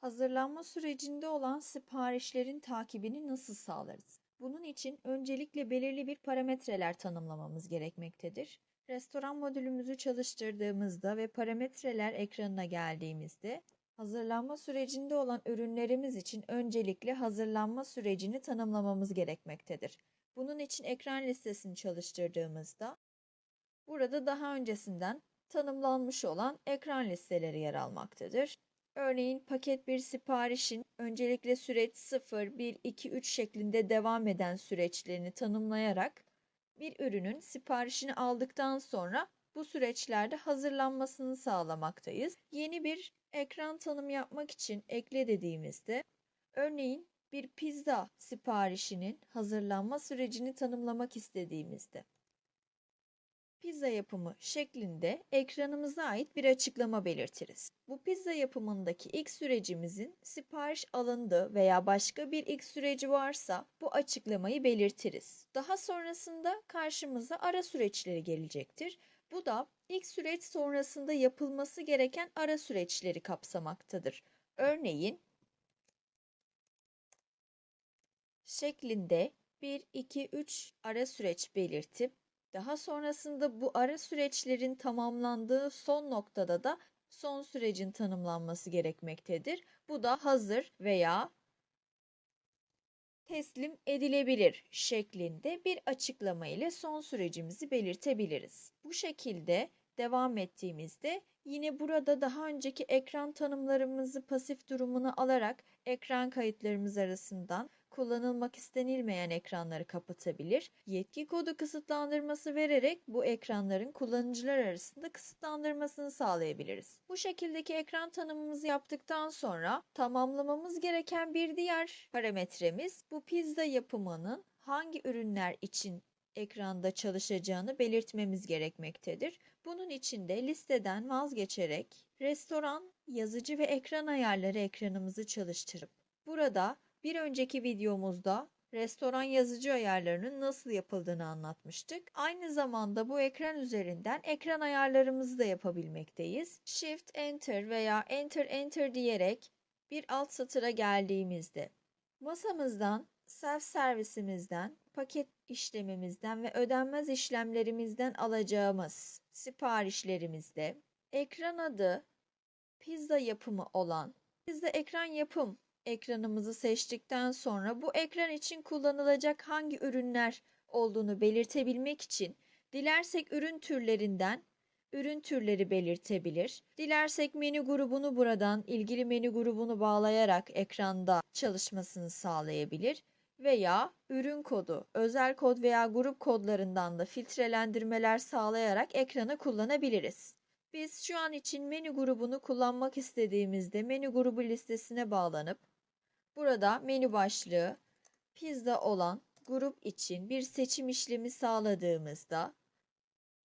Hazırlanma sürecinde olan siparişlerin takibini nasıl sağlarız? Bunun için öncelikle belirli bir parametreler tanımlamamız gerekmektedir. Restoran modülümüzü çalıştırdığımızda ve parametreler ekranına geldiğimizde hazırlanma sürecinde olan ürünlerimiz için öncelikle hazırlanma sürecini tanımlamamız gerekmektedir. Bunun için ekran listesini çalıştırdığımızda burada daha öncesinden tanımlanmış olan ekran listeleri yer almaktadır. Örneğin paket bir siparişin öncelikle süreç 0, 1, 2, 3 şeklinde devam eden süreçlerini tanımlayarak bir ürünün siparişini aldıktan sonra bu süreçlerde hazırlanmasını sağlamaktayız. Yeni bir ekran tanım yapmak için ekle dediğimizde örneğin bir pizza siparişinin hazırlanma sürecini tanımlamak istediğimizde pizza yapımı şeklinde ekranımıza ait bir açıklama belirtiriz. Bu pizza yapımındaki ilk sürecimizin sipariş alındı veya başka bir ilk süreci varsa bu açıklamayı belirtiriz. Daha sonrasında karşımıza ara süreçleri gelecektir. Bu da ilk süreç sonrasında yapılması gereken ara süreçleri kapsamaktadır. Örneğin şeklinde 1, 2, 3 ara süreç belirtip daha sonrasında bu ara süreçlerin tamamlandığı son noktada da son sürecin tanımlanması gerekmektedir. Bu da hazır veya teslim edilebilir şeklinde bir açıklama ile son sürecimizi belirtebiliriz. Bu şekilde devam ettiğimizde yine burada daha önceki ekran tanımlarımızı pasif durumuna alarak ekran kayıtlarımız arasından kullanılmak istenilmeyen ekranları kapatabilir, yetki kodu kısıtlandırması vererek bu ekranların kullanıcılar arasında kısıtlandırmasını sağlayabiliriz. Bu şekildeki ekran tanımımızı yaptıktan sonra tamamlamamız gereken bir diğer parametremiz bu pizza yapımının hangi ürünler için ekranda çalışacağını belirtmemiz gerekmektedir. Bunun için de listeden vazgeçerek restoran, yazıcı ve ekran ayarları ekranımızı çalıştırıp burada bir önceki videomuzda restoran yazıcı ayarlarının nasıl yapıldığını anlatmıştık. Aynı zamanda bu ekran üzerinden ekran ayarlarımızı da yapabilmekteyiz. Shift Enter veya Enter Enter diyerek bir alt satıra geldiğimizde masamızdan self servisimizden, paket işlemimizden ve ödenmez işlemlerimizden alacağımız siparişlerimizde ekran adı pizza yapımı olan pizza ekran yapım ekranımızı seçtikten sonra bu ekran için kullanılacak hangi ürünler olduğunu belirtebilmek için dilersek ürün türlerinden ürün türleri belirtebilir. Dilersek menü grubunu buradan ilgili menü grubunu bağlayarak ekranda çalışmasını sağlayabilir veya ürün kodu, özel kod veya grup kodlarından da filtrelendirmeler sağlayarak ekranı kullanabiliriz. Biz şu an için menü grubunu kullanmak istediğimizde menü grubu listesine bağlanıp burada menü başlığı pizza olan grup için bir seçim işlemi sağladığımızda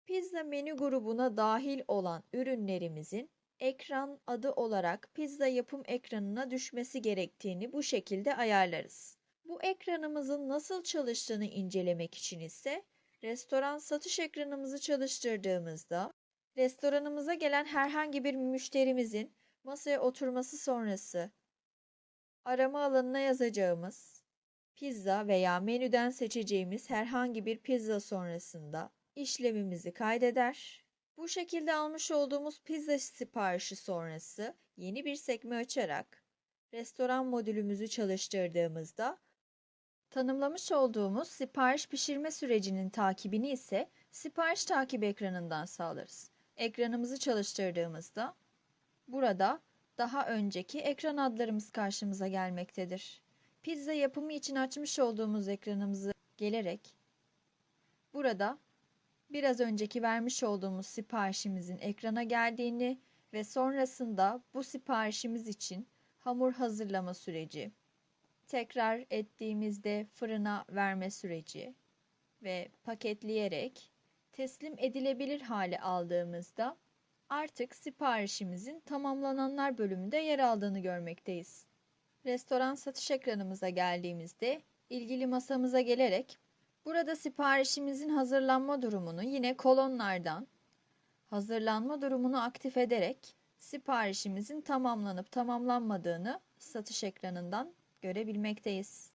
pizza menü grubuna dahil olan ürünlerimizin ekran adı olarak pizza yapım ekranına düşmesi gerektiğini bu şekilde ayarlarız. Bu ekranımızın nasıl çalıştığını incelemek için ise restoran satış ekranımızı çalıştırdığımızda restoranımıza gelen herhangi bir müşterimizin masaya oturması sonrası arama alanına yazacağımız pizza veya menüden seçeceğimiz herhangi bir pizza sonrasında işlemimizi kaydeder. Bu şekilde almış olduğumuz pizza siparişi sonrası yeni bir sekme açarak restoran modülümüzü çalıştırdığımızda Tanımlamış olduğumuz sipariş pişirme sürecinin takibini ise sipariş takip ekranından sağlarız. Ekranımızı çalıştırdığımızda burada daha önceki ekran adlarımız karşımıza gelmektedir. Pizza yapımı için açmış olduğumuz ekranımızı gelerek burada biraz önceki vermiş olduğumuz siparişimizin ekrana geldiğini ve sonrasında bu siparişimiz için hamur hazırlama süreci, tekrar ettiğimizde fırına verme süreci ve paketleyerek teslim edilebilir hale aldığımızda artık siparişimizin tamamlananlar bölümünde yer aldığını görmekteyiz. Restoran satış ekranımıza geldiğimizde ilgili masamıza gelerek burada siparişimizin hazırlanma durumunu yine kolonlardan hazırlanma durumunu aktif ederek siparişimizin tamamlanıp tamamlanmadığını satış ekranından görebilmekteyiz.